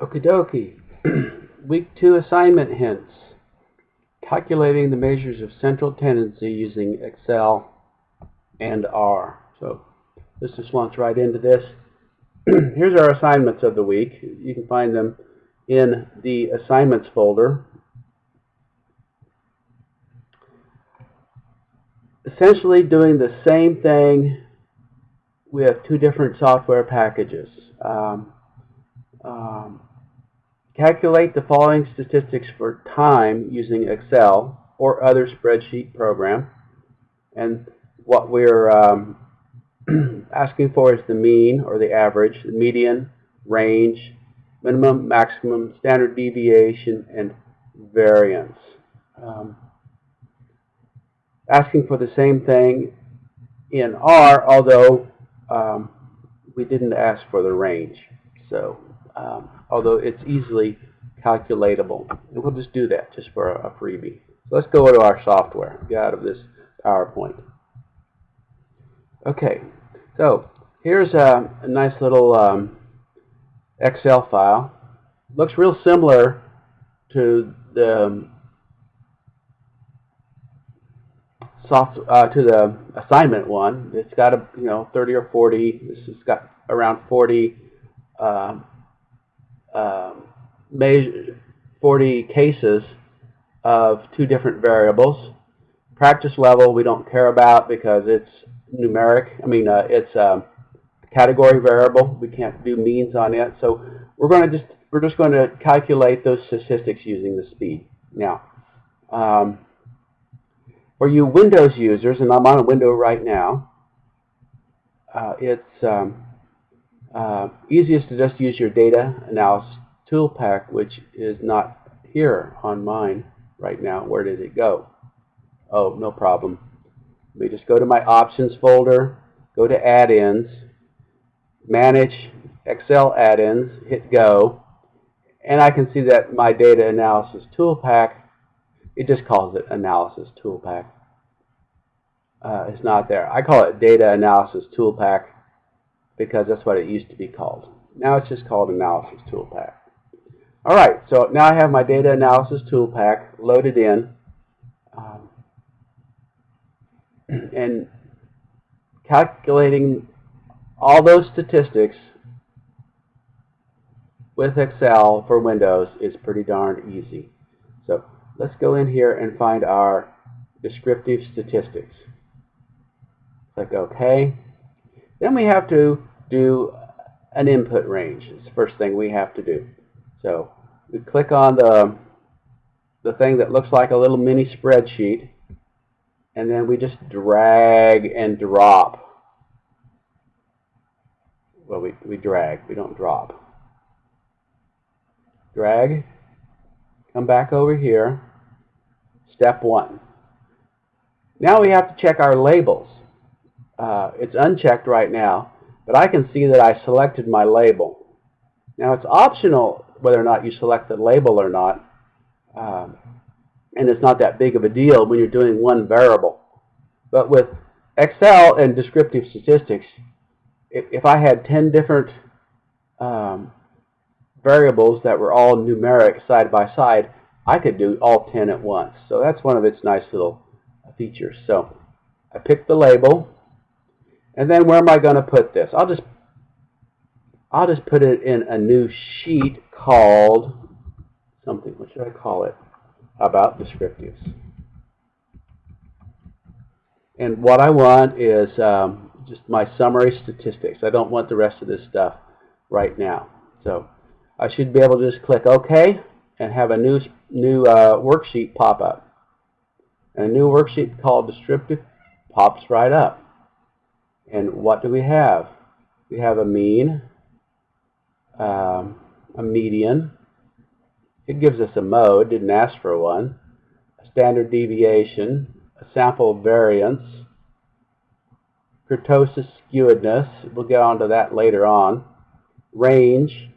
Okie dokie. Week 2 assignment hints. Calculating the measures of central tendency using Excel and R. So this just launch right into this. Here's our assignments of the week. You can find them in the assignments folder. Essentially doing the same thing with two different software packages. Um, calculate the following statistics for time using Excel or other spreadsheet program. And what we're um, asking for is the mean or the average, the median, range, minimum, maximum, standard deviation, and variance. Um, asking for the same thing in R, although um, we didn't ask for the range. So, um, although it's easily calculatable. And we'll just do that just for a, freebie. So let's go to our software, get out of this PowerPoint. Okay, so here's a, a nice little um, Excel file. Looks real similar to the um, soft uh, to the assignment one. It's got a you know 30 or 40. This has got around 40 uh, measure 40 cases of two different variables. Practice level we don't care about because it's numeric. I mean uh, it's a category variable. We can't do means on it. So we're going to just we're just going to calculate those statistics using the speed. Now. Um, for you Windows users, and I'm on a window right now, uh, it's um, uh, easiest to just use your data analysis tool pack, which is not here on mine right now. Where did it go? Oh, no problem. Let me just go to my options folder, go to add-ins, manage Excel add-ins, hit go, and I can see that my data analysis tool pack it just calls it Analysis ToolPak. Uh, it's not there. I call it Data Analysis ToolPak because that's what it used to be called. Now it's just called Analysis ToolPak. All right, so now I have my Data Analysis ToolPak loaded in. Um, and calculating all those statistics with Excel for Windows is pretty darn easy. So let's go in here and find our descriptive statistics. Click OK. Then we have to do an input range. It's the first thing we have to do. So we click on the, the thing that looks like a little mini spreadsheet and then we just drag and drop. Well, we, we drag, we don't drop. Drag, come back over here, Step one. Now we have to check our labels. Uh, it's unchecked right now, but I can see that I selected my label. Now it's optional whether or not you select the label or not, um, and it's not that big of a deal when you're doing one variable. But with Excel and descriptive statistics, if, if I had 10 different um, variables that were all numeric side by side, I could do all 10 at once. So that's one of its nice little features. So I pick the label, and then where am I going to put this? I'll just I'll just put it in a new sheet called something. What should I call it? About descriptives. And what I want is um, just my summary statistics. I don't want the rest of this stuff right now. So I should be able to just click OK and have a new new uh, worksheet pop up. And a new worksheet called descriptive pops right up. And what do we have? We have a mean, um, a median. It gives us a mode, didn't ask for one. A standard deviation, a sample variance, kurtosis skewedness, we'll get onto that later on, range,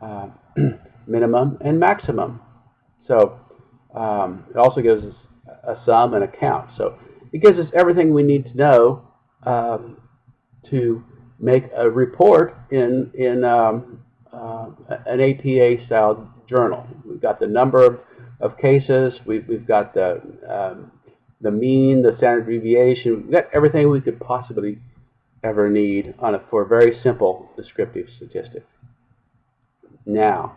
uh, minimum, and maximum. So um, it also gives us a sum and a count. So it gives us everything we need to know um, to make a report in in um, uh, an APA style journal. We've got the number of, of cases, we've, we've got the, um, the mean, the standard deviation, we've got everything we could possibly ever need on a, for a very simple descriptive statistic. Now,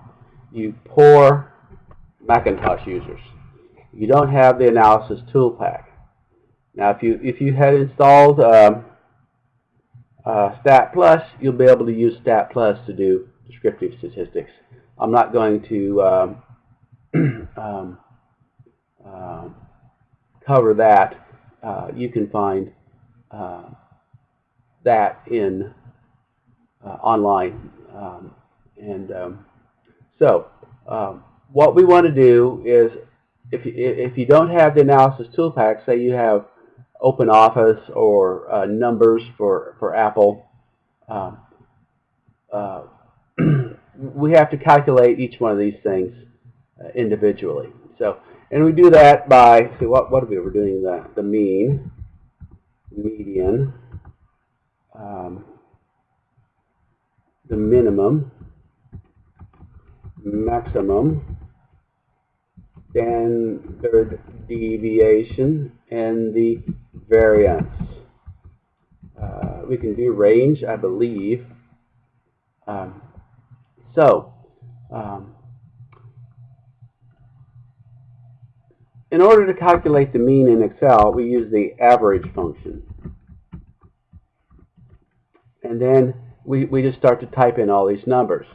you poor Macintosh users, you don't have the analysis tool pack. Now, if you if you had installed um, uh, Stat Plus, you'll be able to use Stat Plus to do descriptive statistics. I'm not going to um, um, uh, cover that. Uh, you can find uh, that in uh, online. Um, and um, so, um, what we want to do is, if you, if you don't have the analysis tool pack, say you have Open Office or uh, Numbers for for Apple, um, uh, we have to calculate each one of these things uh, individually. So, and we do that by see what what are we? We're doing the the mean, median, um, the minimum, maximum, standard deviation, and the variance. Uh, we can do range, I believe. Um, so, um, in order to calculate the mean in Excel, we use the average function. And then we, we just start to type in all these numbers.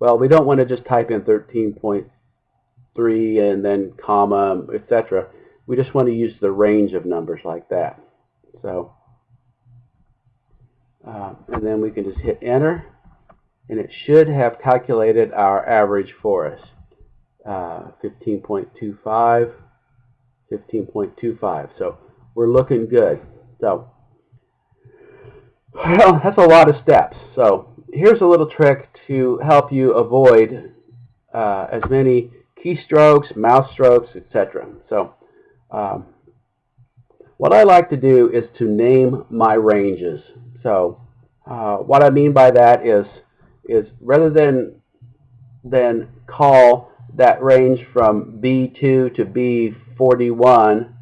Well, we don't want to just type in 13.3 and then comma, etc. We just want to use the range of numbers like that. So, uh, and then we can just hit enter and it should have calculated our average for us. Uh, 15.25, 15.25. So we're looking good. So, well, that's a lot of steps. So here's a little trick to help you avoid uh, as many keystrokes, mouse strokes, etc. So um, what I like to do is to name my ranges. So uh, what I mean by that is is rather than than call that range from B2 to B41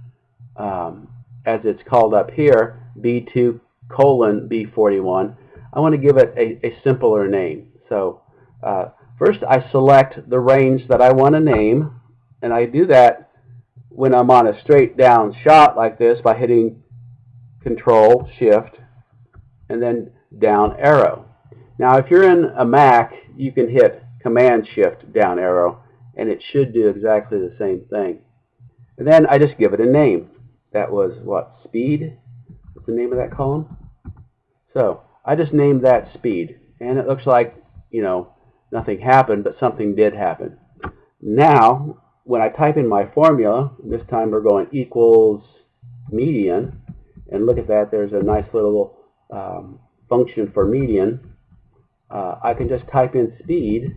um, as it's called up here, B2 colon B41, I want to give it a, a simpler name. So uh, first I select the range that I want to name, and I do that when I'm on a straight down shot like this by hitting Control Shift and then down arrow. Now if you're in a Mac, you can hit Command Shift down arrow and it should do exactly the same thing. And then I just give it a name. That was what? Speed? What's the name of that column? So I just named that speed. And it looks like, you know, nothing happened, but something did happen. Now, when I type in my formula, this time we're going equals median, and look at that, there's a nice little um, function for median uh, I can just type in speed,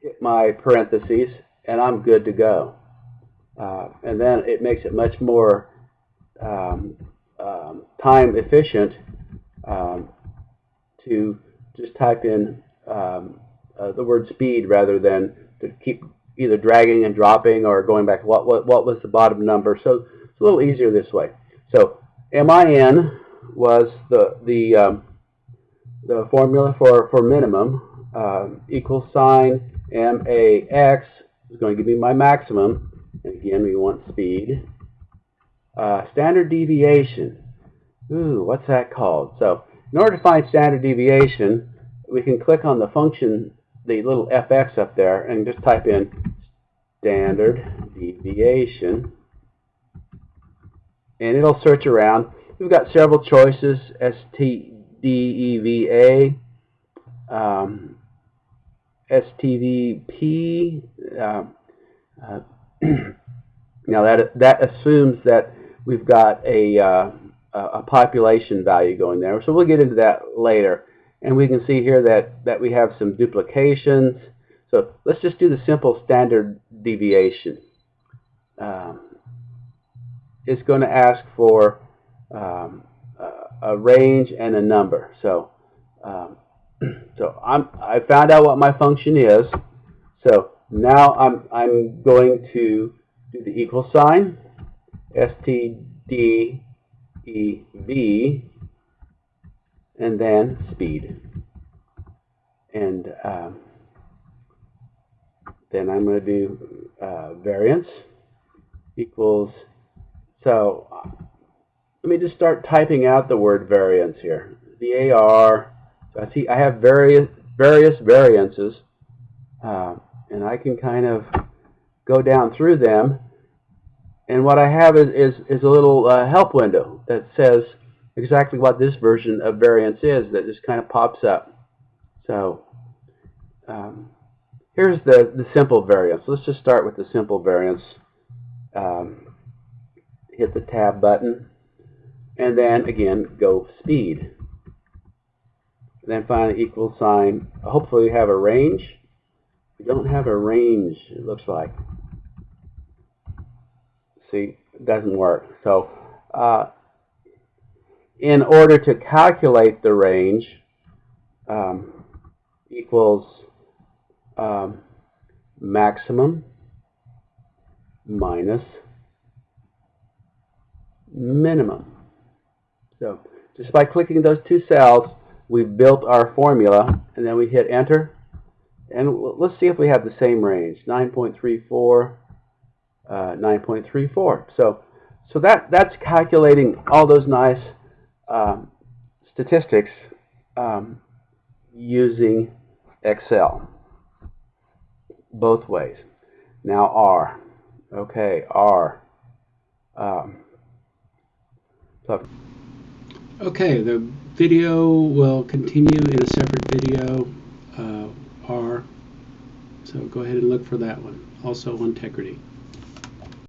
hit my parentheses, and I'm good to go. Uh, and then it makes it much more um, um, time efficient um, to just type in um, uh, the word speed rather than to keep either dragging and dropping or going back what what what was the bottom number so it's a little easier this way so MIN was the the um, the formula for, for minimum, equal sign MAX is going to give me my maximum. And again, we want speed. Uh, standard deviation. Ooh, what's that called? So in order to find standard deviation, we can click on the function, the little fx up there, and just type in standard deviation. And it'll search around. We've got several choices, ST, DEVA, um, STVP. Uh, uh, now that that assumes that we've got a uh, a population value going there. So we'll get into that later. And we can see here that, that we have some duplications. So let's just do the simple standard deviation. Um, it's going to ask for um, a range and a number. So um, So I'm I found out what my function is. So now I'm I'm going to do the equal sign, std ev, and then speed. And um, then I'm going to do uh, variance equals, so let me just start typing out the word variance here. VAR, so I see I have various, various variances, uh, and I can kind of go down through them. And what I have is, is, is a little uh, help window that says exactly what this version of variance is that just kind of pops up. So um, here's the, the simple variance. Let's just start with the simple variance. Um, hit the tab button and then again go speed. And then finally equal sign. Hopefully we have a range. We don't have a range, it looks like. See, it doesn't work. So uh, in order to calculate the range um, equals um, maximum minus minimum. So just by clicking those two cells, we built our formula, and then we hit enter. And let's see if we have the same range, 9.34, uh, 9.34. So, so that, that's calculating all those nice um, statistics um, using Excel both ways. Now R. Okay, R. Um, so okay, the video will continue in a separate video, uh, R. So go ahead and look for that one. Also, Integrity.